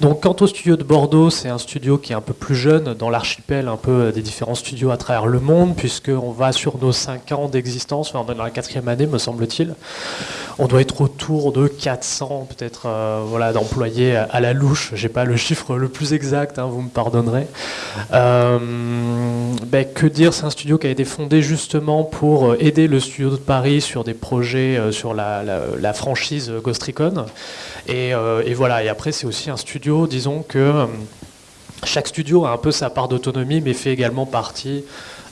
Donc quant au studio de Bordeaux, c'est un studio qui est un peu plus jeune dans l'archipel un peu des différents studios à travers le monde, puisqu'on va sur nos 5 ans d'existence, enfin on est dans la quatrième année me semble-t-il. On doit être autour de 400 peut-être euh, voilà, d'employés à la louche, j'ai pas le chiffre le plus exact, hein, vous me pardonnerez. Euh, ben, que dire, c'est un studio qui a été fondé justement pour aider le studio de Paris sur des projets sur la, franchise Ghost Recon. Et, et voilà, et après c'est aussi un studio, disons que euh, chaque studio a un peu sa part d'autonomie, mais fait également partie,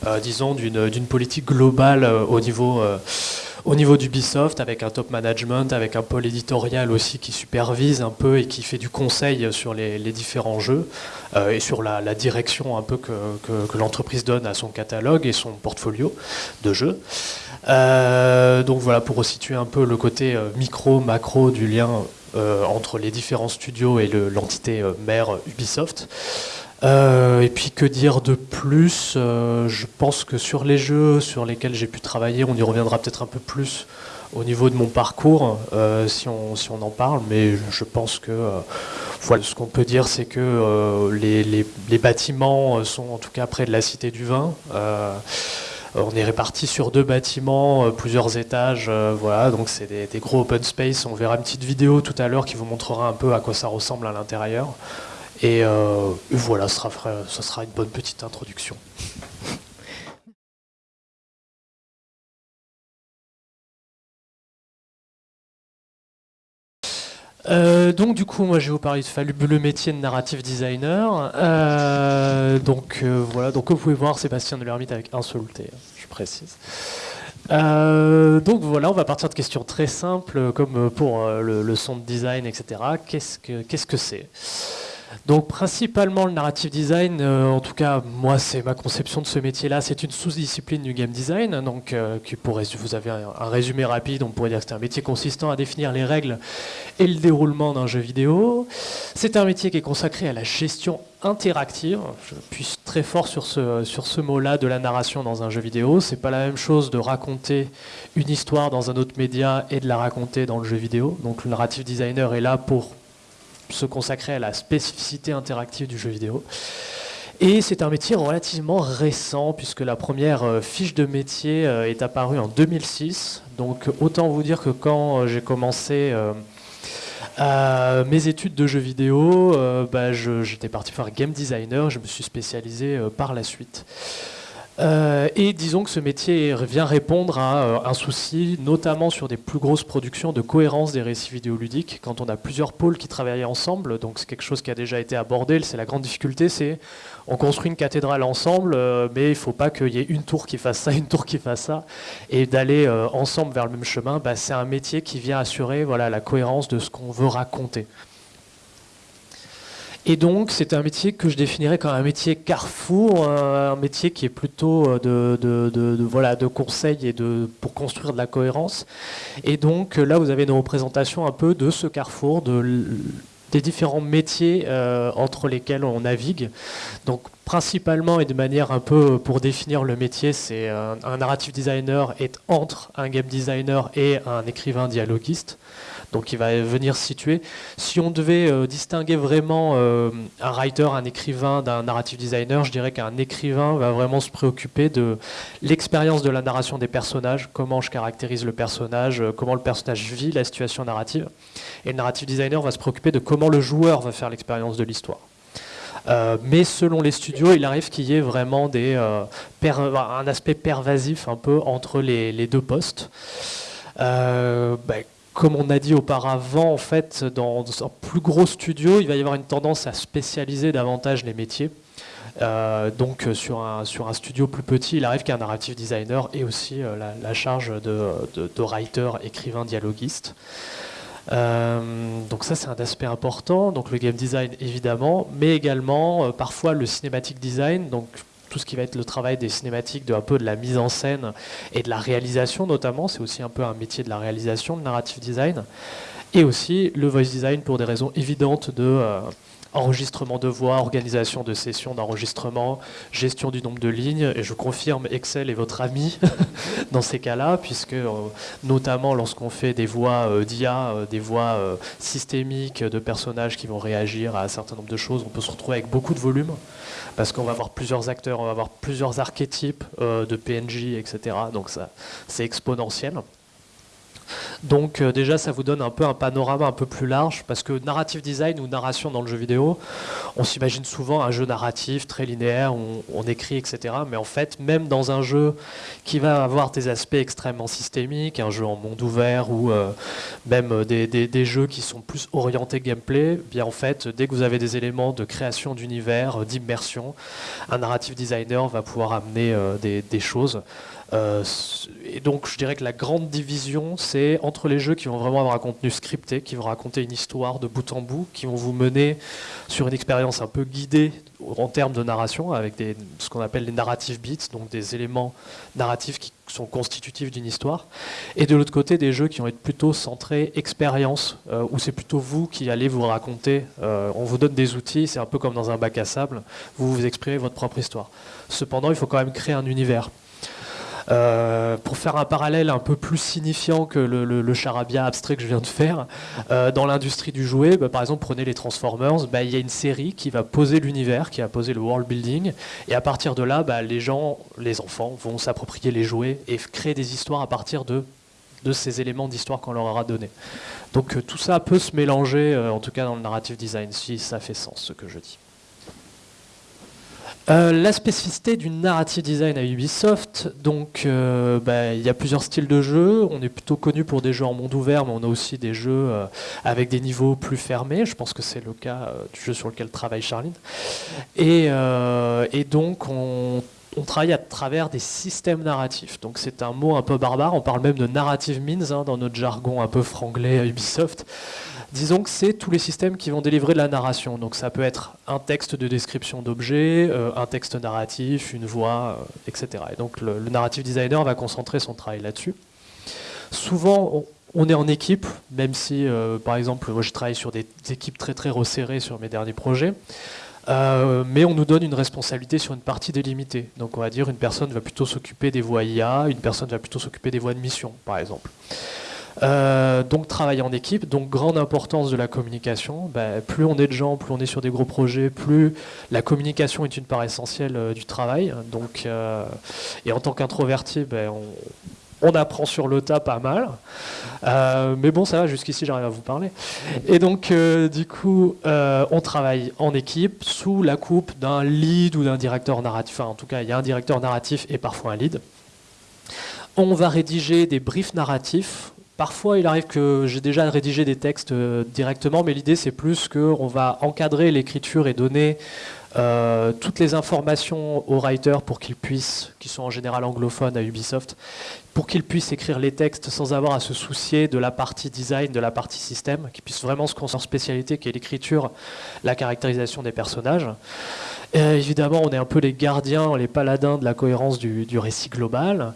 euh, disons, d'une politique globale euh, au niveau au niveau d'Ubisoft, avec un top management, avec un pôle éditorial aussi qui supervise un peu et qui fait du conseil sur les, différents jeux et sur la, direction un peu que, l'entreprise donne à son catalogue et son portfolio de jeux. donc voilà, pour resituer un peu le côté micro, macro du lien euh, entre les différents studios et l'entité euh, mère Ubisoft. Euh, et puis que dire de plus Je pense que sur les jeux sur lesquels j'ai pu travailler, on y reviendra peut-être un peu plus au niveau de mon parcours, si, on, si, on, en parle, mais je pense que voilà, ce qu'on peut dire, c'est que les, les, les, bâtiments sont en tout cas près de la Cité du Vin. Euh, on est réparti sur deux bâtiments, euh, plusieurs étages, euh, voilà, donc c'est des, gros open space. On verra une petite vidéo tout à l'heure qui vous montrera un peu à quoi ça ressemble à l'intérieur. Et voilà, ce sera, une bonne petite introduction. Euh, donc du coup, moi je vais vous parler de fabuleux métier de narrative designer. Euh, donc euh, voilà, donc vous pouvez voir, Sébastien de l'Ermite avec un seul T, hein, je précise. donc voilà, on va partir de questions très simples, comme pour le, son de design, etc. Qu'est-ce que c'est? Donc principalement le narrative design, euh, en tout cas moi c'est ma conception de ce métier-là, c'est une sous-discipline du game design. Donc euh, qui pourrait, vous avez un, résumé rapide, on pourrait dire que c'est un métier consistant à définir les règles et le déroulement d'un jeu vidéo. C'est un métier qui est consacré à la gestion interactive. Je puisse très fort sur ce, sur ce mot-là de la narration dans un jeu vidéo. C'est pas la même chose de raconter une histoire dans un autre média et de la raconter dans le jeu vidéo. Donc le narrative designer est là pour se consacrer à la spécificité interactive du jeu vidéo. Et c'est un métier relativement récent, puisque la première euh, fiche de métier euh, est apparue en 2006. Donc autant vous dire que quand euh, j'ai commencé mes études de jeux vidéo, bah, j'étais parti faire game designer, je me suis spécialisé par la suite. Euh, et disons que ce métier vient répondre à euh, un souci, notamment sur des plus grosses productions de cohérence des récits vidéoludiques, quand on a plusieurs pôles qui travaillent ensemble. Donc c'est quelque chose qui a déjà été abordé. C'est la grande difficulté, c'est on construit une cathédrale ensemble, euh, mais il ne faut pas qu'il y ait une tour qui fasse ça, une tour qui fasse ça, et d'aller ensemble vers le même chemin. Bah, c'est un métier qui vient assurer voilà la cohérence de ce qu'on veut raconter. Et donc, c'est un métier que je définirais comme un métier carrefour, un métier qui est plutôt euh, de, voilà, de conseil et pour construire de la cohérence. Et donc, là, vous avez une représentation un peu de ce carrefour, de, des différents métiers euh, entre lesquels on navigue. Donc, principalement et de manière un peu pour définir le métier, c'est un, un narrative designer est entre un game designer et un écrivain dialoguiste donc il va venir se situer. Si on devait euh, distinguer vraiment euh, un writer, un écrivain d'un narrative designer, je dirais qu'un écrivain va vraiment se préoccuper de l'expérience de la narration des personnages, comment je caractérise le personnage, euh, comment le personnage vit la situation narrative. Et le narrative designer va se préoccuper de comment le joueur va faire l'expérience de l'histoire. mais selon les studios, il arrive qu'il y ait vraiment un aspect pervasif un peu entre les, deux postes. Bah, comme on a dit auparavant, en fait, dans un plus gros studio, il va y avoir une tendance à spécialiser davantage les métiers. Euh, donc sur un, sur un studio plus petit, il arrive qu'un narrative designer ait aussi euh, la, charge de, writer, écrivain, dialoguiste. Euh, donc ça c'est un aspect important, donc le game design évidemment, mais également parfois le cinématique design, donc tout ce qui va être le travail des cinématiques, de un peu de la mise en scène et de la réalisation notamment. C'est aussi un peu un métier de la réalisation, le narrative design. Et aussi le voice design pour des raisons évidentes de, euh, enregistrement de voix, organisation de sessions d'enregistrement, gestion du nombre de lignes. Et je confirme, Excel est votre ami dans ces cas-là, puisque euh, notamment lorsqu'on fait des voix euh, d'IA, euh, des voix systémiques de personnages qui vont réagir à un certain nombre de choses, on peut se retrouver avec beaucoup de volume, parce qu'on va avoir plusieurs acteurs, on va avoir plusieurs archétypes de PNJ, etc. Donc c'est exponentiel. Donc euh, déjà, ça vous donne un peu un panorama un peu plus large, parce que narrative design ou narration dans le jeu vidéo, on s'imagine souvent un jeu narratif très linéaire, où on, écrit, etc. Mais en fait, même dans un jeu qui va avoir des aspects extrêmement systémiques, un jeu en monde ouvert ou euh, même euh, des, jeux qui sont plus orientés gameplay, eh bien en fait, dès que vous avez des éléments de création d'univers, d'immersion, un narrative designer va pouvoir amener des choses. Euh, et donc je dirais que la grande division, c'est entre les jeux qui vont vraiment avoir un contenu scripté, qui vont raconter une histoire de bout en bout, qui vont vous mener sur une expérience un peu guidée en termes de narration, avec ce qu'on appelle les narrative beats, donc des éléments narratifs qui sont constitutifs d'une histoire. Et de l'autre côté, des jeux qui vont être plutôt centrés expérience, euh, où c'est plutôt vous qui allez vous raconter. Euh, on vous donne des outils, c'est un peu comme dans un bac à sable, vous vous exprimez votre propre histoire. Cependant, il faut quand même créer un univers. Euh, pour faire un parallèle un peu plus signifiant que le, charabia abstrait que je viens de faire, euh, dans l'industrie du jouet, bah, par exemple, prenez les Transformers, bah, il y a une série qui va poser l'univers, qui va poser le world building, et à partir de là, bah, les gens, les enfants, vont s'approprier les jouets et créer des histoires à partir de de ces éléments d'histoire qu'on leur aura donnés. Donc euh, tout ça peut se mélanger, en tout cas dans le narrative design, si ça fait sens ce que je dis. Euh, la spécificité du narrative design à Ubisoft, donc euh, bah, il y a plusieurs styles de jeu. On est plutôt connu pour des jeux en monde ouvert, mais on a aussi des jeux euh, avec des niveaux plus fermés. Je pense que c'est le cas du jeu sur lequel travaille Charline. Et, donc on, travaille à travers des systèmes narratifs. Donc c'est un mot un peu barbare. On parle même de narrative means hein, dans notre jargon un peu franglais à Ubisoft. Disons que c'est tous les systèmes qui vont délivrer de la narration. Donc ça peut être un texte de description d'objet, euh, un texte narratif, une voix, euh, etc. Et donc le, narrative designer va concentrer son travail là-dessus. Souvent, on, est en équipe, même si, euh, par exemple, moi je travaille sur des équipes très très resserrées sur mes derniers projets. mais on nous donne une responsabilité sur une partie délimitée. Donc on va dire une personne va plutôt s'occuper des voies IA, une personne va plutôt s'occuper des voies de mission, par exemple. Euh, donc travailler en équipe, donc grande importance de la communication. Ben, plus on est de gens, plus on est sur des gros projets, plus la communication est une part essentielle euh, du travail. Donc, euh, et en tant qu'introverti, ben, on, apprend sur le tas pas mal. mais bon, ça va, jusqu'ici j'arrive à vous parler. Et donc, du coup, on travaille en équipe sous la coupe d'un lead ou d'un directeur narratif. Enfin, en tout cas, il y a un directeur narratif et parfois un lead. On va rédiger des briefs narratifs Parfois, il arrive que j'ai déjà rédigé des textes euh, directement, mais l'idée, c'est plus qu'on va encadrer l'écriture et donner euh, toutes les informations aux writers pour qu'ils puissent, qui sont en général anglophones à Ubisoft, pour qu'ils puissent écrire les textes sans avoir à se soucier de la partie design, de la partie système, qu'ils puissent vraiment se concentrer en spécialité qui est l'écriture, la caractérisation des personnages. évidemment, on est un peu les gardiens, les paladins de la cohérence du, du récit global.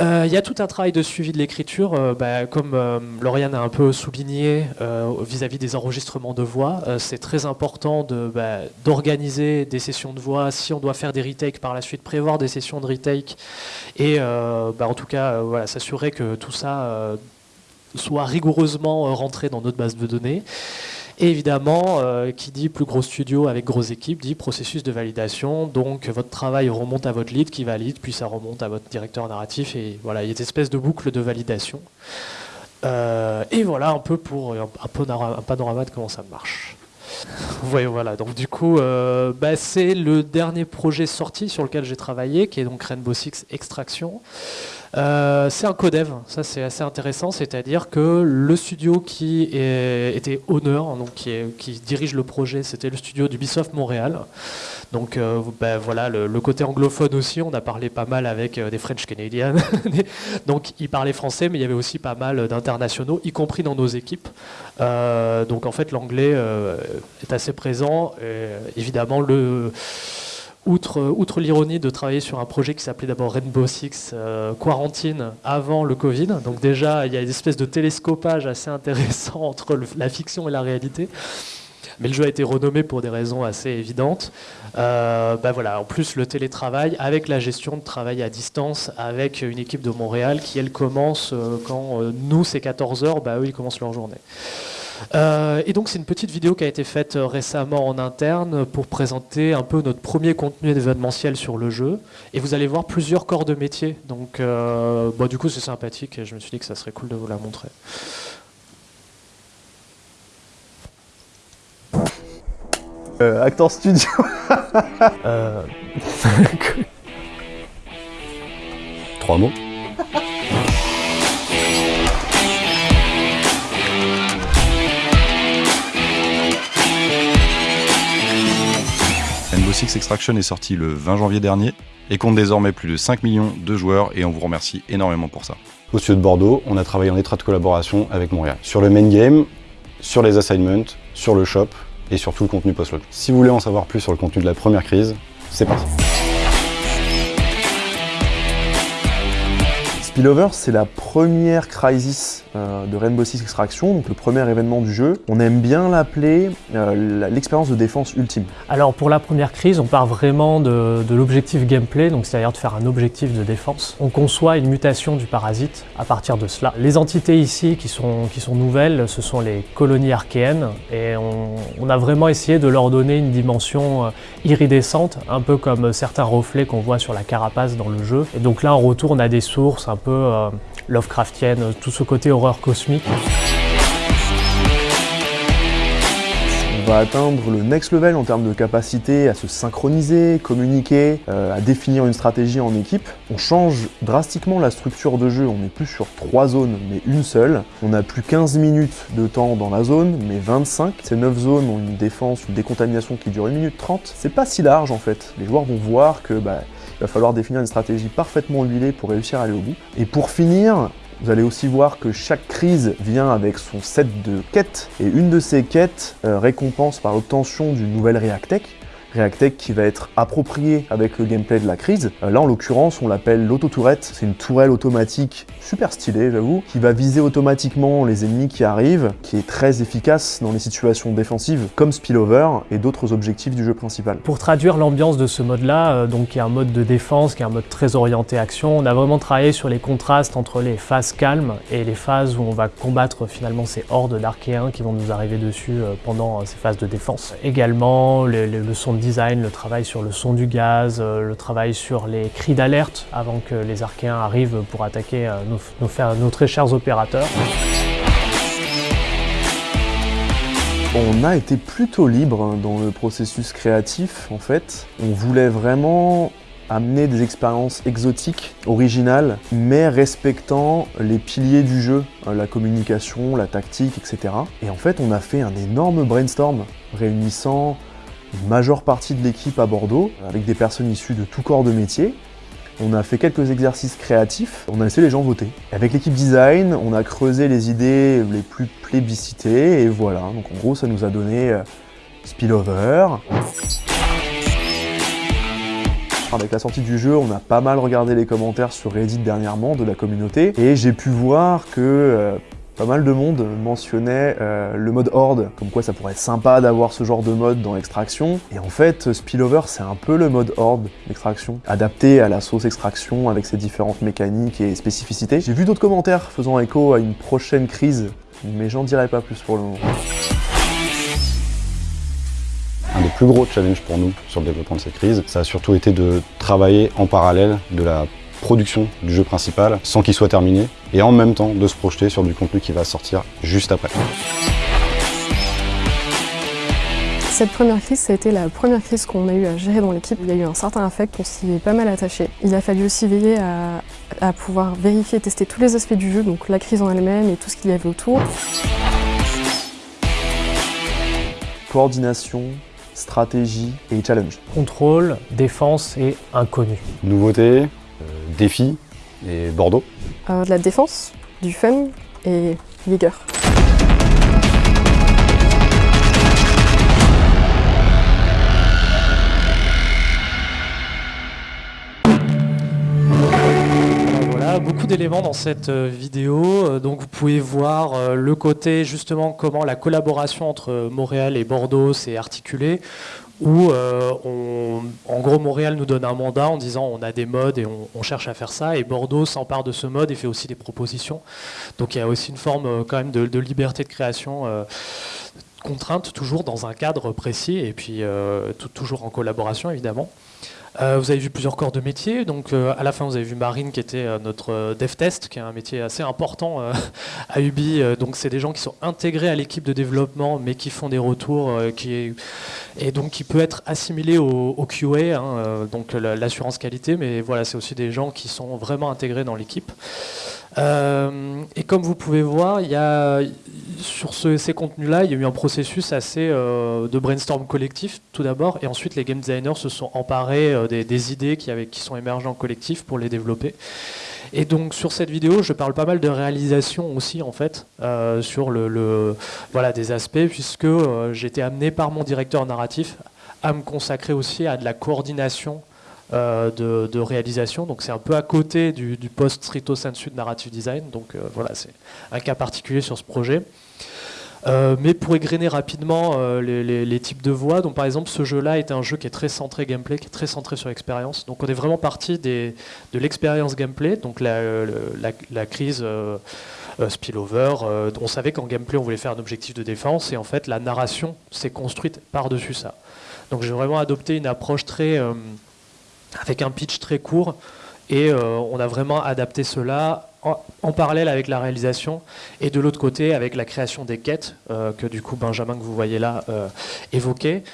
Il euh, y a tout un travail de suivi de l'écriture, euh, bah, comme euh, Lauriane a un peu souligné vis-à-vis des enregistrements de voix. c'est très important bah, d'organiser des sessions de voix. Si on doit faire des retakes par la suite, prévoir des sessions de retake et bah, en tout cas s'assurer que tout ça soit rigoureusement rentré dans notre base de données. Et évidemment, euh, qui dit plus gros studio avec grosse équipe, dit processus de validation. Donc votre travail remonte à votre lead qui valide, puis ça remonte à votre directeur narratif. Et voilà, il y a une espèce de boucle de validation. Euh, et voilà un peu pour un, panorama, de comment ça marche. voyez, voilà. Donc du coup, euh, bah, c'est le dernier projet sorti sur lequel j'ai travaillé, qui est donc Rainbow Six Extraction. Euh, c'est un codev, ça c'est assez intéressant, c'est-à-dire que le studio qui était honneur, qui, dirige le projet, c'était le studio d'Ubisoft Montréal. Donc euh, ben, voilà, le, côté anglophone aussi, on a parlé pas mal avec euh, des French Canadiens. donc ils parlaient français, mais il y avait aussi pas mal d'internationaux, y compris dans nos équipes. donc en fait l'anglais est assez présent. évidemment le outre, outre l'ironie de travailler sur un projet qui s'appelait d'abord Rainbow Six euh, Quarantine avant le Covid, donc déjà il y a une espèce de télescopage assez intéressant entre la fiction et la réalité. mais le jeu a été renommé pour des raisons assez évidentes. Euh, bah voilà, en plus, le télétravail, avec la gestion de travail à distance, avec une équipe de Montréal qui, elle, commence euh, quand euh, nous, c'est 14h, bah, eux, ils commencent leur journée. Et donc c'est une petite vidéo qui a été faite récemment en interne pour présenter un peu notre premier contenu événementiel sur le jeu. Et vous allez voir plusieurs corps de métier. Donc bah, du coup c'est sympathique et je me suis dit que ça serait cool de vous la montrer. Euh, acteur studio. euh... Trois mots. Six Extraction est sorti le 20 janvier dernier et compte désormais plus de 5 millions de joueurs et on vous remercie énormément pour ça. Au studio de Bordeaux, on a travaillé en étroite collaboration avec Montréal. Sur le main game, sur les assignments, sur le shop, et surtout le contenu post-load. Si vous voulez en savoir plus sur le contenu de la première crise, c'est parti. Spillover, c'est la première crisis euh, de Rainbow Six Extraction, donc le premier événement du jeu. On aime bien l'appeler euh, l'expérience de défense ultime. Alors pour la première crise, on part vraiment de, l'objectif gameplay, donc c'est-à-dire de faire un objectif de défense. On conçoit une mutation du parasite à partir de cela. Les entités ici qui sont, qui sont nouvelles, ce sont les colonies archéennes, et on, a vraiment essayé de leur donner une dimension euh, iridescente, un peu comme certains reflets qu'on voit sur la carapace dans le jeu. Et donc là, on retourne à des sources un peu euh, Lovecraftienne, tout ce côté horreur cosmique. On va atteindre le next level en termes de capacité à se synchroniser, communiquer, euh, à définir une stratégie en équipe. On change drastiquement la structure de jeu, on n'est plus sur trois zones, mais une seule. On n'a plus 15 minutes de temps dans la zone, mais 25. Ces 9 zones ont une défense, une décontamination qui dure 1 minute 30. C'est pas si large en fait. Les joueurs vont voir que bah, il va falloir définir une stratégie parfaitement huilée pour réussir à aller au bout. Et pour finir, vous allez aussi voir que chaque crise vient avec son set de quêtes, et une de ces quêtes euh, récompense par l'obtention d'une nouvelle Reactech, Reactech qui va être approprié avec le gameplay de la crise. Euh, là, en l'occurrence, on l'appelle l'auto-tourette. C'est une tourelle automatique super stylée, j'avoue, qui va viser automatiquement les ennemis qui arrivent, qui est très efficace dans les situations défensives, comme Spillover et d'autres objectifs du jeu principal. Pour traduire l'ambiance de ce mode-là, euh, donc qui est un mode de défense, qui est un mode très orienté action, on a vraiment travaillé sur les contrastes entre les phases calmes et les phases où on va combattre finalement ces hordes d'archéens qui vont nous arriver dessus euh, pendant ces phases de défense. Également, le son de le travail sur le son du gaz, euh, le travail sur les cris d'alerte avant que les Archéens arrivent pour attaquer euh, nos, nos très chers opérateurs. On a été plutôt libre dans le processus créatif en fait. On voulait vraiment amener des expériences exotiques, originales, mais respectant les piliers du jeu, euh, la communication, la tactique, etc. Et en fait, on a fait un énorme brainstorm réunissant une majeure partie de l'équipe à Bordeaux, avec des personnes issues de tout corps de métier. On a fait quelques exercices créatifs, on a laissé les gens voter. Avec l'équipe design, on a creusé les idées les plus plébiscitées, et voilà. Donc en gros, ça nous a donné euh, Spillover. Avec la sortie du jeu, on a pas mal regardé les commentaires sur Reddit dernièrement de la communauté, et j'ai pu voir que euh, pas mal de monde mentionnait euh, le mode Horde, comme quoi ça pourrait être sympa d'avoir ce genre de mode dans Extraction. Et en fait, Spillover, c'est un peu le mode Horde d'Extraction, adapté à la sauce Extraction avec ses différentes mécaniques et spécificités. J'ai vu d'autres commentaires faisant écho à une prochaine crise, mais j'en dirai pas plus pour le moment. Un des plus gros challenges pour nous sur le développement de cette crise, ça a surtout été de travailler en parallèle de la production du jeu principal sans qu'il soit terminé et en même temps de se projeter sur du contenu qui va sortir juste après. Cette première crise, ça a été la première crise qu'on a eu à gérer dans l'équipe. Il y a eu un certain affect, on s'y est pas mal attaché. Il a fallu aussi veiller à, à pouvoir vérifier et tester tous les aspects du jeu, donc la crise en elle-même et tout ce qu'il y avait autour. Coordination, stratégie et challenge. Contrôle, défense et inconnu. Nouveauté, défi et Bordeaux euh, De la défense, du fun et vigueur. beaucoup d'éléments dans cette vidéo. Donc vous pouvez voir le côté justement comment la collaboration entre Montréal et Bordeaux s'est articulée où en gros Montréal nous donne un mandat en disant on a des modes et on, cherche à faire ça et Bordeaux s'empare de ce mode et fait aussi des propositions. Donc il y a aussi une forme quand même de, liberté de création contrainte, toujours dans un cadre précis et puis euh, toujours en collaboration évidemment. Euh, vous avez vu plusieurs corps de métier. Donc, euh, à la fin, vous avez vu Marine qui était notre dev test, qui est un métier assez important à Ubi. donc, c'est des gens qui sont intégrés à l'équipe de développement, mais qui font des retours, qui et donc qui peut être assimilé au, QA, hein, donc l'assurance qualité. Mais voilà, c'est aussi des gens qui sont vraiment intégrés dans l'équipe. Et comme vous pouvez voir, il y a sur ces contenus-là, il y a eu un processus assez euh, de brainstorm collectif tout d'abord, et ensuite les game designers se sont emparés euh, des, idées qui, sont émergées en collectif pour les développer. Et donc sur cette vidéo, je parle pas mal de réalisation aussi en fait, euh, sur des aspects, puisque été amené par mon directeur narratif à me consacrer aussi à de la coordination de, réalisation. Donc c'est un peu à côté du, post stricto sensu de narrative design. Donc voilà, c'est un cas particulier sur ce projet. Euh, mais pour égrener rapidement euh, les, types de voix, donc par exemple ce jeu-là est un jeu qui est très centré gameplay, qui est très centré sur l'expérience. Donc on est vraiment parti de l'expérience gameplay, donc la, la, crise euh, spillover. on savait qu'en gameplay on voulait faire un objectif de défense et en fait la narration s'est construite par-dessus ça. Donc j'ai vraiment adopté une approche très avec un pitch très court et on a vraiment adapté cela en, parallèle avec la réalisation et de l'autre côté avec la création des quêtes euh, que du coup Benjamin que vous voyez là euh, évoquait.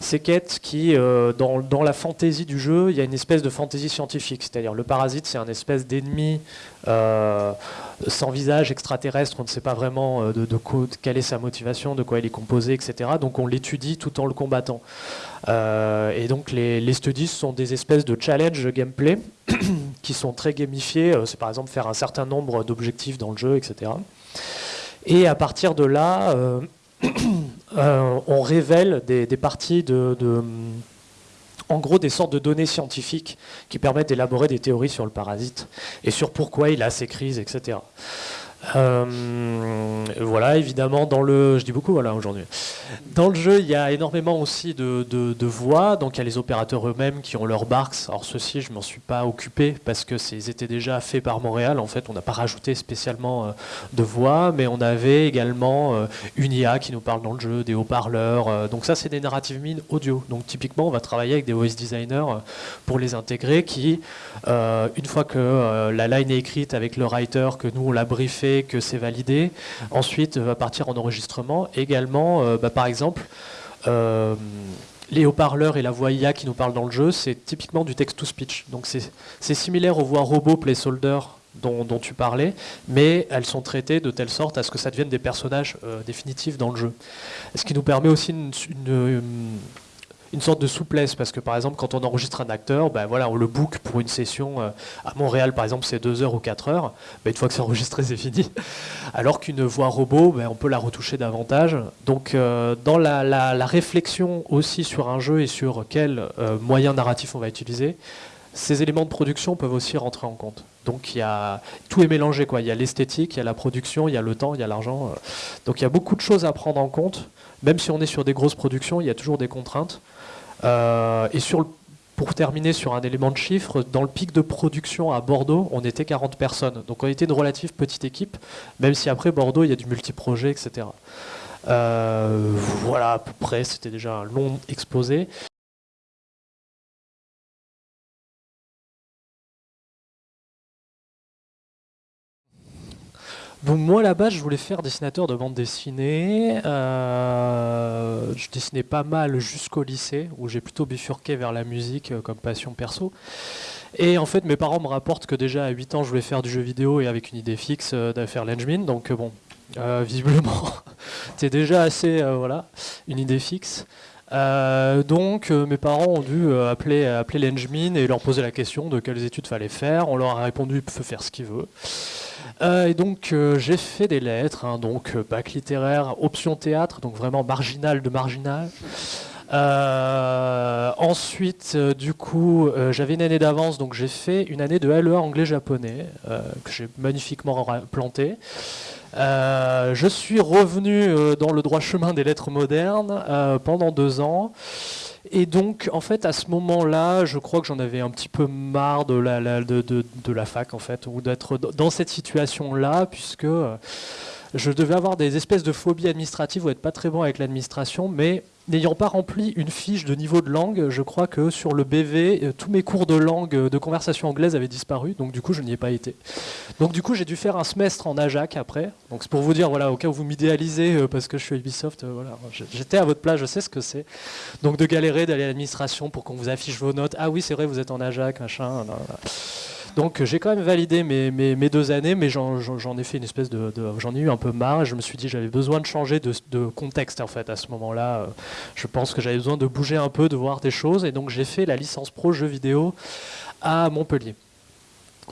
Ces quêtes qui, euh, dans, la fantaisie du jeu, il y a une espèce de fantaisie scientifique, c'est-à-dire le parasite c'est un espèce d'ennemi sans visage extraterrestre, on ne sait pas vraiment de, de, quelle est sa motivation, de quoi il est composé, etc. Donc on l'étudie tout en le combattant. et donc les, les studies sont des espèces de challenge gameplay qui sont très gamifiés. Euh, c'est par exemple faire un certain nombre d'objectifs dans le jeu, etc. Et à partir de là, euh, on révèle des, parties de, en gros des sortes de données scientifiques qui permettent d'élaborer des théories sur le parasite et sur pourquoi il a ces crises, etc. Euh, voilà, évidemment, dans le, je dis beaucoup aujourd'hui. Dans le jeu, il y a énormément aussi de, voix. Donc il y a les opérateurs eux-mêmes qui ont leurs barks. Alors ceux-ci, je m'en suis pas occupé parce que ils étaient déjà faits par Montréal. En fait, on n'a pas rajouté spécialement euh, de voix, mais on avait également euh, une IA qui nous parle dans le jeu, des haut-parleurs. donc ça, c'est des narratives mines audio. Donc typiquement, on va travailler avec des voice designers pour les intégrer, qui, une fois que la line est écrite avec le writer, que nous on l'a briefé que c'est validé. Ensuite, va partir en enregistrement. Également, euh, bah, par exemple, euh, les haut-parleurs et la voix IA qui nous parlent dans le jeu, c'est typiquement du text-to-speech. Donc c'est similaire aux voix robots placeholder dont, dont, tu parlais, mais elles sont traitées de telle sorte à ce que ça devienne des personnages euh, définitifs dans le jeu. Ce qui nous permet aussi une sorte de souplesse parce que par exemple quand on enregistre un acteur, ben voilà, on le book pour une session euh, à Montréal par exemple c'est 2 heures ou 4 heures, une fois que c'est enregistré c'est fini. Alors qu'une voix robot, ben, on peut la retoucher davantage. Donc euh, dans la, réflexion aussi sur un jeu et sur quel euh, moyen narratif on va utiliser, ces éléments de production peuvent aussi rentrer en compte. Donc il y a, tout est mélangé quoi. Il y a l'esthétique, il y a la production, il y a le temps, il y a l'argent. Donc il y a beaucoup de choses à prendre en compte. Même si on est sur des grosses productions, il y a toujours des contraintes. Euh, et pour terminer sur un élément de chiffre, dans le pic de production à Bordeaux, on était 40 personnes. Donc on était une relative petite équipe, même si après Bordeaux, il y a du multiprojet, etc. Euh, voilà, à peu près, c'était déjà un long exposé. Bon, moi là-bas, je voulais faire dessinateur de bande dessinée. Euh, je dessinais pas mal jusqu'au lycée, où j'ai plutôt bifurqué vers la musique euh, comme passion perso. Et en fait, mes parents me rapportent que déjà à 8 ans, je voulais faire du jeu vidéo et avec une idée fixe euh, d'affaire l'engine. Donc bon, visiblement, c'est déjà assez, voilà, une idée fixe. Donc mes parents ont dû appeler, appeler et leur poser la question de quelles études fallait faire. On leur a répondu, peut faire ce qu'il veut. Euh, et donc euh, j'ai fait des lettres, hein, donc euh, bac littéraire, option théâtre, donc vraiment marginal de marginal. Euh, ensuite, euh, du coup, euh, j'avais une année d'avance, donc j'ai fait une année de LEA anglais-japonais, que j'ai magnifiquement planté. je suis revenu dans le droit chemin des lettres modernes pendant deux ans. Et donc, en fait, à ce moment-là, je crois que j'en avais un petit peu marre de la, de, de, la fac, en fait, ou d'être dans cette situation-là, puisque je devais avoir des espèces de phobies administratives ou être pas très bon avec l'administration, mais n'ayant pas rempli une fiche de niveau de langue, je crois que sur le BV, euh, tous mes cours de langue euh, de conversation anglaise avaient disparu, donc du coup je n'y ai pas été. Donc du coup j'ai dû faire un semestre en AJAC après. Donc c'est pour vous dire, voilà, au cas où vous m'idéalisez euh, parce que je suis Ubisoft, voilà, j'étais à votre place, je sais ce que c'est. Donc de galérer, d'aller à l'administration pour qu'on vous affiche vos notes. Ah oui c'est vrai, vous êtes en AJAC, machin. Donc j'ai quand même validé mes, mes, deux années, mais j'en ai fait une espèce de, j'en ai eu un peu marre. Et je me suis dit j'avais besoin de changer de, de, contexte en fait à ce moment-là. Je pense que j'avais besoin de bouger un peu, de voir des choses, et donc j'ai fait la licence pro jeux vidéo à Montpellier.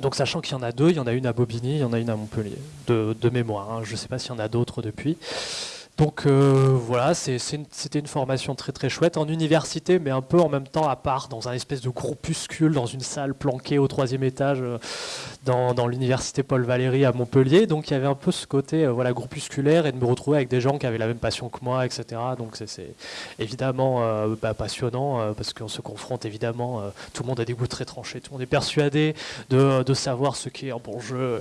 Donc sachant qu'il y en a deux, il y en a une à Bobigny, il y en a une à Montpellier, de, mémoire. Hein. Je ne sais pas s'il y en a d'autres depuis. Donc euh, voilà, c'était une formation très très chouette en université, mais un peu en même temps à part, dans un espèce de groupuscule, dans une salle planquée au troisième étage, euh, dans, l'université Paul Valéry à Montpellier. Donc il y avait un peu ce côté euh, voilà groupusculaire et de me retrouver avec des gens qui avaient la même passion que moi, etc. Donc c'est évidemment bah, passionnant parce qu'on se confronte évidemment, tout le monde a des goûts très tranchés, tout le monde est persuadé de, savoir ce qui est un bon jeu.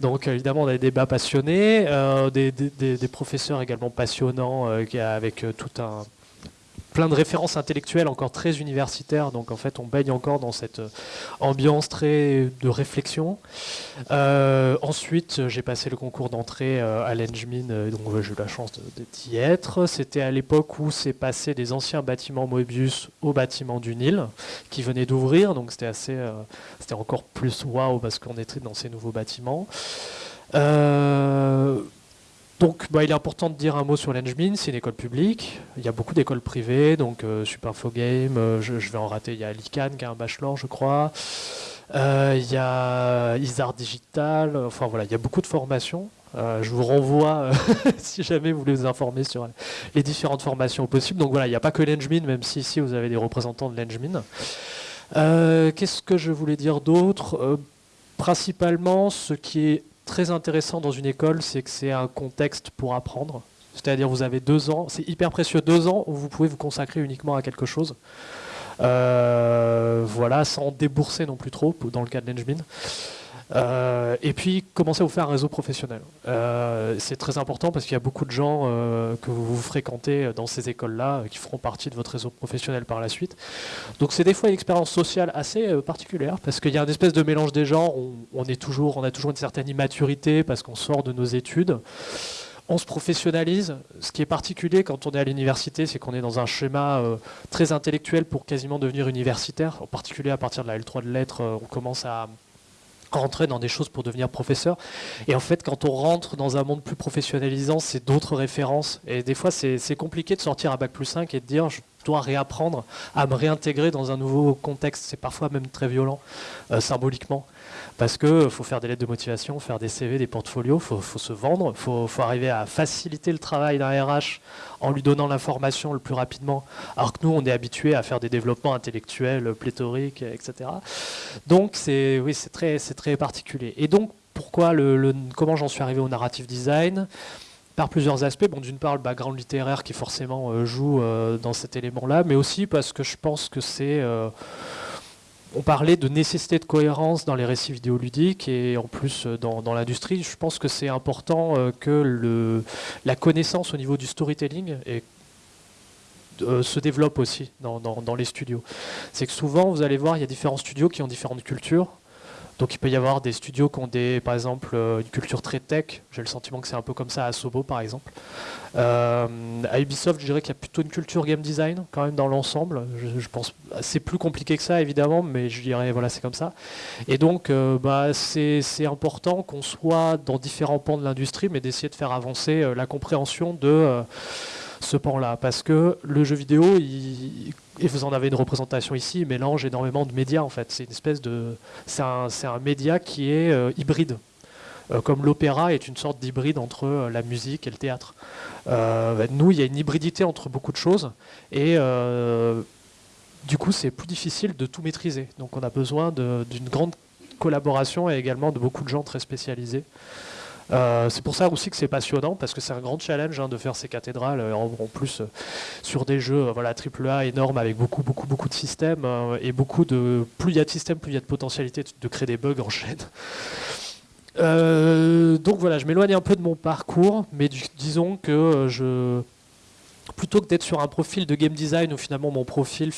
Donc évidemment on a des débats passionnés, des, des, des professeurs professeur également passionnant, euh, avec euh, tout un plein de références intellectuelles encore très universitaires, donc en fait on baigne encore dans cette euh, ambiance très de réflexion. ensuite j'ai passé le concours d'entrée à l'Engmin, donc j'ai eu la chance d'y être. C'était à l'époque où c'est passé des anciens bâtiments Moebius au bâtiment du Nil, qui venait d'ouvrir, donc c'était assez, c'était encore plus waouh parce qu'on était dans ces nouveaux bâtiments. Donc, bah, il est important de dire un mot sur l'Engmin, c'est une école publique. Il y a beaucoup d'écoles privées, donc euh, Superfogame, euh, je, vais en rater. Il y a l'ICANN qui a un bachelor, je crois. Euh, il y a Isard Digital. Enfin voilà, il y a beaucoup de formations. je vous renvoie, si jamais vous voulez vous informer sur les différentes formations possibles. Donc voilà, il n'y a pas que l'Engmin, même si ici vous avez des représentants de l'Engmin. Qu'est-ce que je voulais dire d'autre? Principalement, ce qui est très intéressant dans une école, c'est que c'est un contexte pour apprendre. C'est-à-dire vous avez deux ans, c'est hyper précieux, deux ans où vous pouvez vous consacrer uniquement à quelque chose. Euh, voilà, sans débourser non plus trop, dans le cas de l'Engmin. Euh, et puis, commencez à vous faire un réseau professionnel. Euh, c'est très important parce qu'il y a beaucoup de gens euh, que vous, fréquentez dans ces écoles-là qui feront partie de votre réseau professionnel par la suite. Donc, c'est des fois une expérience sociale assez particulière parce qu'il y a une espèce de mélange des genres. On, est toujours, on a toujours une certaine immaturité parce qu'on sort de nos études on se professionnalise. Ce qui est particulier quand on est à l'université, c'est qu'on est dans un schéma très intellectuel pour quasiment devenir universitaire. En particulier à partir de la L3 de lettres, on commence à, rentrer dans des choses pour devenir professeur. Et en fait, quand on rentre dans un monde plus professionnalisant, c'est d'autres références. Et des fois, c'est compliqué de sortir à Bac plus 5 et de dire je dois réapprendre à me réintégrer dans un nouveau contexte. C'est parfois même très violent, euh, symboliquement. Parce qu'il faut faire des lettres de motivation, faire des CV, des portfolios, il faut, se vendre, il faut, arriver à faciliter le travail d'un RH en lui donnant l'information le plus rapidement, alors que nous, on est habitué à faire des développements intellectuels pléthoriques, etc. Donc, c'est oui, très, très particulier. Et donc, pourquoi le, comment j'en suis arrivé au narrative design? Par plusieurs aspects. Bon, d'une part, le background littéraire qui forcément euh, joue euh, dans cet élément-là, mais aussi parce que je pense que c'est euh, on parlait de nécessité de cohérence dans les récits vidéoludiques et en plus euh, dans, l'industrie. Je pense que c'est important euh, que la connaissance au niveau du storytelling euh, se développe aussi dans les studios. C'est que souvent, vous allez voir, il y a différents studios qui ont différentes cultures. Donc il peut y avoir des studios qui ont des, par exemple euh, une culture très tech. J'ai le sentiment que c'est un peu comme ça à Sobo par exemple. Euh, à Ubisoft, je dirais qu'il y a plutôt une culture game design quand même dans l'ensemble. Je, pense c'est plus compliqué que ça évidemment, mais je dirais voilà c'est comme ça. Et donc euh, bah, c'est important qu'on soit dans différents pans de l'industrie, mais d'essayer de faire avancer la compréhension de ce pan-là. Parce que le jeu vidéo, et vous en avez une représentation ici, il mélange énormément de médias en fait. C'est une espèce de. C'est un, média qui est euh, hybride. comme l'opéra est une sorte d'hybride entre la musique et le théâtre. Bah, nous, il y a une hybridité entre beaucoup de choses, et du coup, c'est plus difficile de tout maîtriser. Donc on a besoin d'une grande collaboration et également de beaucoup de gens très spécialisés. Euh, c'est pour ça aussi que c'est passionnant, parce que c'est un grand challenge hein, de faire ces cathédrales, euh, en, plus euh, sur des jeux voilà, AAA énormes avec beaucoup, beaucoup, beaucoup de systèmes, et beaucoup de... Plus il y a de systèmes, plus il y a de potentialité de créer des bugs en chaîne. donc voilà, je m'éloigne un peu de mon parcours, mais disons que je plutôt que d'être sur un profil de game design où finalement mon profil,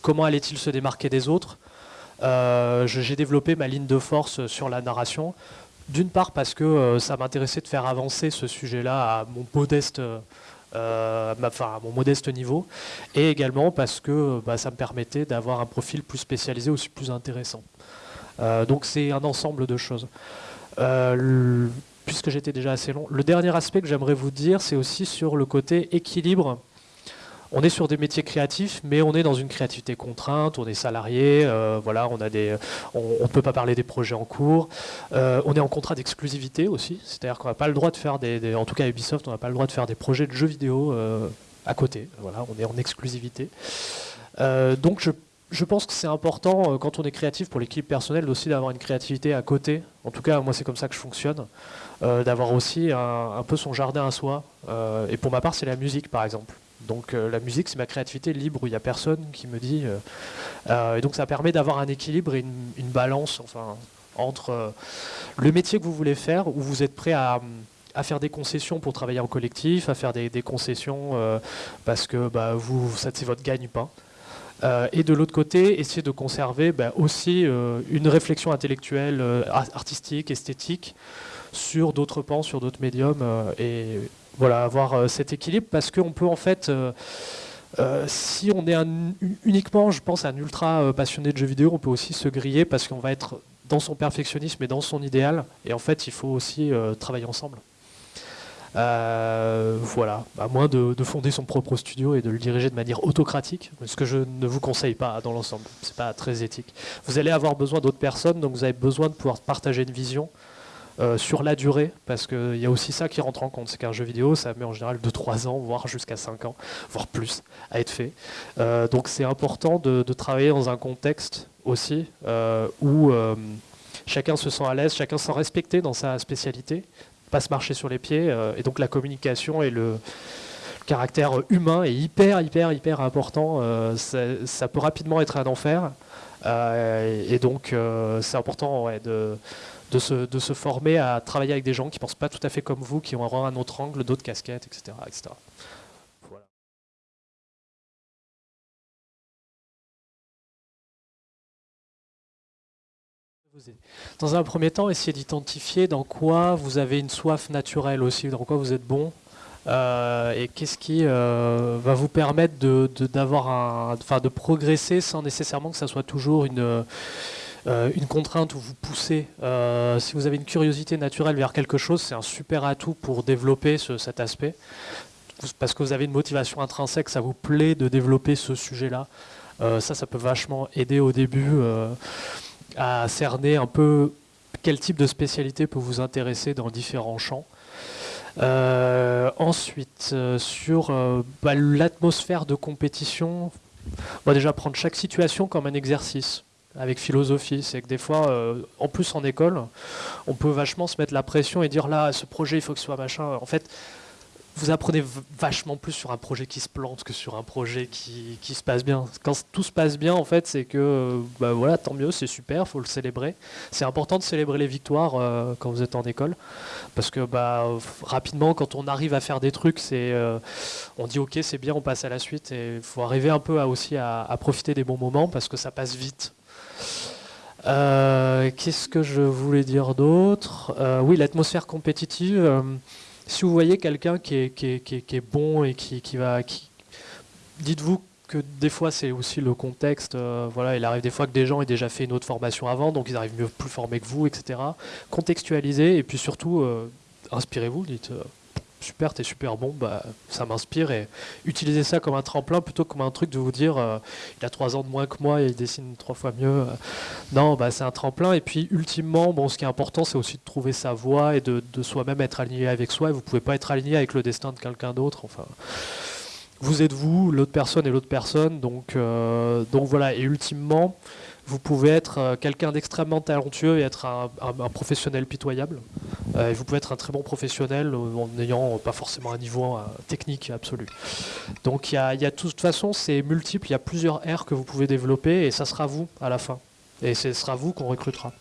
comment allait-il se démarquer des autres, j'ai développé ma ligne de force sur la narration. D'une part parce que euh, ça m'intéressait de faire avancer ce sujet-là à mon modeste euh, niveau, et également parce que bah, ça me permettait d'avoir un profil plus spécialisé, aussi plus intéressant. donc c'est un ensemble de choses puisque j'étais déjà assez long. Le dernier aspect que j'aimerais vous dire, c'est aussi sur le côté équilibre. On est sur des métiers créatifs, mais on est dans une créativité contrainte, on est salarié, euh, voilà, on a des, on ne peut pas parler des projets en cours. Euh, on est en contrat d'exclusivité aussi, c'est-à-dire qu'on n'a pas le droit de faire des, en tout cas Ubisoft, on n'a pas le droit de faire des projets de jeux vidéo euh, à côté. Voilà, on est en exclusivité. donc je pense que c'est important quand on est créatif pour l'équipe personnelle aussi d'avoir une créativité à côté. En tout cas, moi c'est comme ça que je fonctionne, d'avoir aussi un, peu son jardin à soi. Et pour ma part, c'est la musique par exemple. Donc la musique, c'est ma créativité libre où il n'y a personne qui me dit. et donc ça permet d'avoir un équilibre et une, balance, enfin, entre le métier que vous voulez faire, où vous êtes prêt à faire des concessions pour travailler en collectif, à faire des, concessions parce que bah, vous, ça c'est votre gagne-pain. Euh, et de l'autre côté, essayer de conserver ben, aussi euh, une réflexion intellectuelle, euh, artistique, esthétique sur d'autres pans, sur d'autres médiums, et voilà, avoir cet équilibre parce qu'on peut en fait, si on est uniquement, je pense, un ultra passionné de jeux vidéo, on peut aussi se griller parce qu'on va être dans son perfectionnisme et dans son idéal, et en fait, il faut aussi travailler ensemble. Euh, voilà, à moins de, fonder son propre studio et de le diriger de manière autocratique, ce que je ne vous conseille pas dans l'ensemble. C'est pas très éthique. Vous allez avoir besoin d'autres personnes, donc vous avez besoin de pouvoir partager une vision. Euh, sur la durée, parce qu'il y a aussi ça qui rentre en compte, c'est qu'un jeu vidéo, ça met en général de 3 ans, voire jusqu'à 5 ans, voire plus, à être fait. Euh, donc c'est important de, travailler dans un contexte aussi où chacun se sent à l'aise, chacun se sent respecté dans sa spécialité, pas se marcher sur les pieds. Euh, et donc la communication et le caractère humain est hyper, hyper, hyper important. Euh, ça, peut rapidement être un enfer. Euh, et donc c'est important de, de, se, de, se, former à travailler avec des gens qui ne pensent pas tout à fait comme vous, qui ont un autre angle, d'autres casquettes, etc. etc. Dans un premier temps, essayez d'identifier dans quoi vous avez une soif naturelle aussi, dans quoi vous êtes bon, euh, et qu'est-ce qui euh, va vous permettre de, d'avoir un, de progresser sans nécessairement que ça soit toujours une, euh, une contrainte où vous poussez. si vous avez une curiosité naturelle vers quelque chose, c'est un super atout pour développer cet aspect, parce que vous avez une motivation intrinsèque, ça vous plaît de développer ce sujet-là. ça, ça peut vachement aider au début à cerner un peu quel type de spécialité peut vous intéresser dans différents champs. Euh, ensuite, euh, sur euh, bah, l'atmosphère de compétition, on va déjà prendre chaque situation comme un exercice avec philosophie. C'est que des fois, en plus en école, on peut vachement se mettre la pression et dire là, ce projet, il faut que ce soit machin. En fait, vous apprenez vachement plus sur un projet qui se plante que sur un projet qui, se passe bien. Quand tout se passe bien, en fait, c'est que, bah voilà, tant mieux, c'est super, faut le célébrer. C'est important de célébrer les victoires euh, quand vous êtes en école, parce que bah, rapidement, quand on arrive à faire des trucs, c'est, euh, on dit ok, c'est bien, on passe à la suite, et faut arriver un peu à, aussi à, profiter des bons moments, parce que ça passe vite. Euh, qu'est-ce que je voulais dire d'autre? Oui, l'atmosphère compétitive si vous voyez quelqu'un qui est, bon et qui, va... Dites-vous que des fois c'est aussi le contexte, euh, voilà, il arrive des fois que des gens aient déjà fait une autre formation avant, donc ils arrivent mieux plus formés que vous, etc. Contextualisez et puis surtout euh, inspirez-vous, dites euh, super, t'es super bon, bah, ça m'inspire et utiliser ça comme un tremplin plutôt que comme un truc de vous dire euh, il a trois ans de moins que moi et il dessine trois fois mieux. euh. non, bah, c'est un tremplin et puis ultimement, bon, ce qui est important, c'est aussi de trouver sa voie et de, de soi-même être aligné avec soi. Et vous pouvez pas être aligné avec le destin de quelqu'un d'autre. Enfin, vous êtes vous, l'autre personne est l'autre personne, donc, euh, donc voilà. Et ultimement, vous pouvez être euh, quelqu'un d'extrêmement talentueux et être un, professionnel pitoyable. Euh, et vous pouvez être un très bon professionnel euh, en n'ayant pas forcément un niveau technique absolu. Donc il y a, y a de toute façon, c'est multiple, il y a plusieurs R que vous pouvez développer et ça sera vous à la fin. Et ce sera vous qu'on recrutera.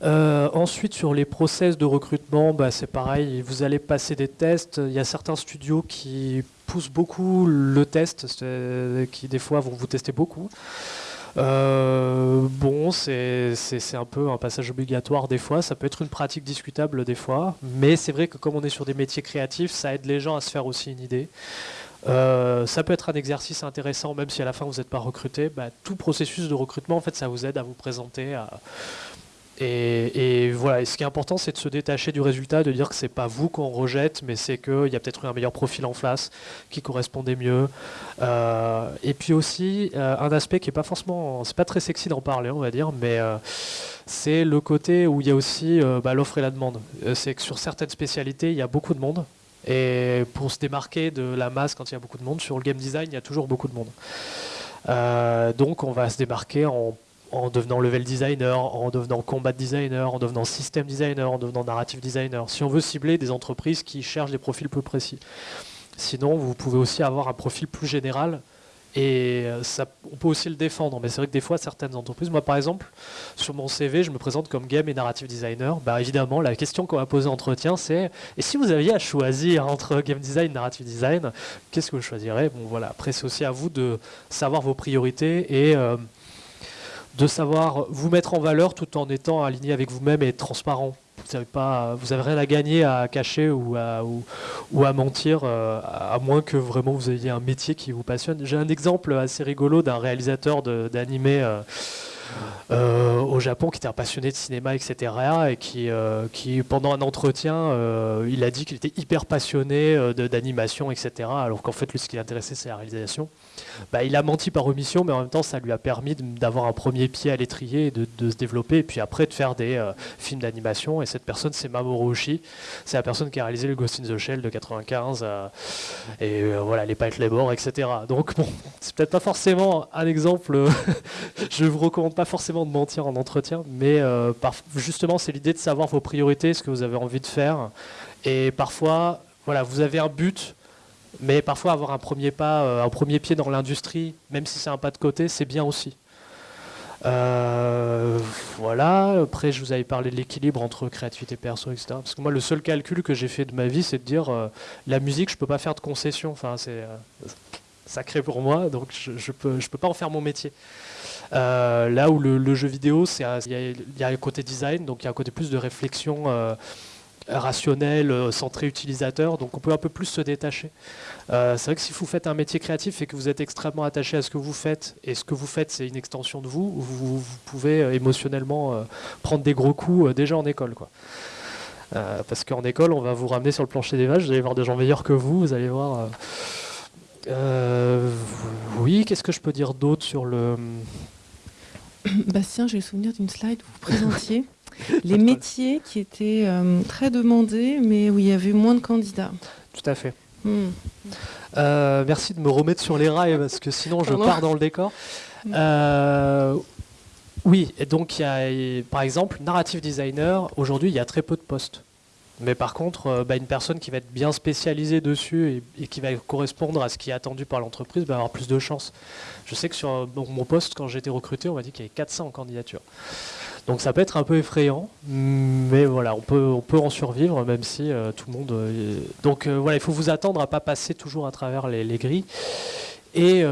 Ensuite, sur les process de recrutement, bah, c'est pareil, vous allez passer des tests. Il y a certains studios qui poussent beaucoup le test, qui des fois vont vous tester beaucoup. Euh, bon, c'est un peu un passage obligatoire des fois, ça peut être une pratique discutable des fois, mais c'est vrai que comme on est sur des métiers créatifs, ça aide les gens à se faire aussi une idée. Euh, ça peut être un exercice intéressant, même si à la fin vous n'êtes pas recruté. Bah, tout processus de recrutement, en fait, ça vous aide à vous présenter. Et, voilà. Et ce qui est important, c'est de se détacher du résultat, de dire que c'est pas vous qu'on rejette, mais c'est qu'il y a peut-être eu un meilleur profil en face qui correspondait mieux. Euh, et puis aussi euh, un aspect qui est pas forcément, c'est pas très sexy d'en parler, on va dire, mais euh, c'est le côté où il y a aussi bah, l'offre et la demande. C'est que sur certaines spécialités, il y a beaucoup de monde. Et pour se démarquer de la masse quand il y a beaucoup de monde, sur le game design, il y a toujours beaucoup de monde. Donc on va se démarquer en, en devenant level designer, en devenant combat designer, en devenant system designer, en devenant narrative designer. Si on veut cibler des entreprises qui cherchent des profils plus précis. Sinon, vous pouvez aussi avoir un profil plus général et euh, ça, on peut aussi le défendre. Mais c'est vrai que des fois, certaines entreprises, moi par exemple, sur mon CV, je me présente comme game et narrative designer. Bah évidemment, la question qu'on va poser en entretien, c'est et si vous aviez à choisir entre game design et narrative design, qu'est-ce que vous choisirez? Bon voilà, après c'est aussi à vous de savoir vos priorités et euh, de savoir vous mettre en valeur tout en étant aligné avec vous-même et transparent. Vous n'avez rien à gagner à cacher ou à, mentir, euh, à moins que vraiment vous ayez un métier qui vous passionne. J'ai un exemple assez rigolo d'un réalisateur d'animé euh, euh, au Japon qui était un passionné de cinéma, etc. Et qui, qui pendant un entretien, il a dit qu'il était hyper passionné d'animation, etc. Alors qu'en fait, lui, ce qui l'intéressait, c'est la réalisation. Bah, il a menti par omission, mais en même temps, ça lui a permis d'avoir un premier pied à l'étrier et de, se développer, et puis après de faire des euh, films d'animation. Et cette personne, c'est Mamoru Oshii. C'est la personne qui a réalisé le Ghost in the Shell de 95, euh, et euh, voilà, les Pike Labor, etc. Donc bon, c'est peut-être pas forcément un exemple. je vous recommande pas forcément de mentir en entretien, mais justement, c'est l'idée de savoir vos priorités, ce que vous avez envie de faire, et parfois, voilà, vous avez un but. Mais parfois avoir un premier pas, euh, un premier pied dans l'industrie, même si c'est un pas de côté, c'est bien aussi. Euh, voilà. Après, je vous avais parlé de l'équilibre entre créativité perso, etc. Parce que moi, le seul calcul que j'ai fait de ma vie, c'est de dire euh, la musique, je peux pas faire de concessions. Enfin, c'est sacré pour moi, donc je, je peux, pas en faire mon métier. Là où le, jeu vidéo, il y, y a un côté design, donc il y a un côté plus de réflexion. Rationnel, euh, centré utilisateur, donc on peut un peu plus se détacher. Euh, c'est vrai que si vous faites un métier créatif et que vous êtes extrêmement attaché à ce que vous faites, et ce que vous faites c'est une extension de vous, vous, vous pouvez euh, émotionnellement euh, prendre des gros coups déjà en école. Quoi. Parce qu'en école, on va vous ramener sur le plancher des vaches, vous allez voir des gens meilleurs que vous, vous allez voir... oui, qu'est-ce que je peux dire d'autre sur le... Bastien, j'ai le souvenir d'une slide où vous présentiez les métiers qui étaient euh, très demandés, mais où il y avait moins de candidats. Tout à fait. Hmm. Euh, merci de me remettre sur les rails parce que sinon je Pardon. pars dans le décor. Euh, oui, et donc il y a par exemple narrative designer. Aujourd'hui, il y a très peu de postes. Mais par contre, bah, une personne qui va être bien spécialisée dessus et, et qui va correspondre à ce qui est attendu par l'entreprise va avoir plus de chances. Je sais que sur bon, mon poste, quand j'ai été recruté, on m'a dit qu'il y avait 400 candidatures. Donc ça peut être un peu effrayant, mais voilà, on peut, en survivre, même si euh, tout le monde... euh, donc euh, voilà, il faut vous attendre à pas passer toujours à travers les, les grilles. Et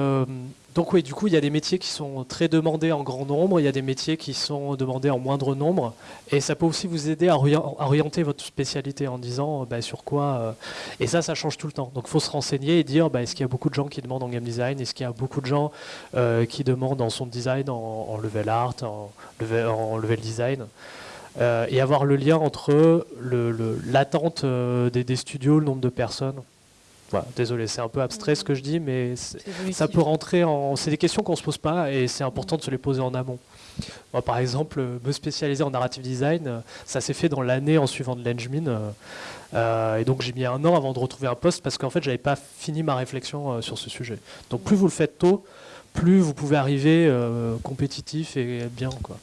donc oui, du coup, il y a des métiers qui sont très demandés en grand nombre, il y a des métiers qui sont demandés en moindre nombre, et ça peut aussi vous aider à, orien- à orienter votre spécialité en disant euh, bah, sur quoi... euh, et ça, ça change tout le temps. Donc il faut se renseigner et dire, bah, est-ce qu'il y a beaucoup de gens qui demandent en game design, est-ce qu'il y a beaucoup de gens euh, qui demandent en sound design, en, level art, en level, design et avoir le lien entre l'attente des, studios, le nombre de personnes. Voilà, désolé, c'est un peu abstrait ce que je dis, mais ça peut rentrer en. C'est des questions qu'on ne se pose pas et c'est important de se les poser en amont. Moi, par exemple, me spécialiser en narrative design, ça s'est fait dans l'année en suivant de l'Engmin. Euh, et donc j'ai mis un an avant de retrouver un poste parce qu'en fait, j'avais pas fini ma réflexion sur ce sujet. Donc plus vous le faites tôt, plus vous pouvez arriver compétitif et bien. Quoi.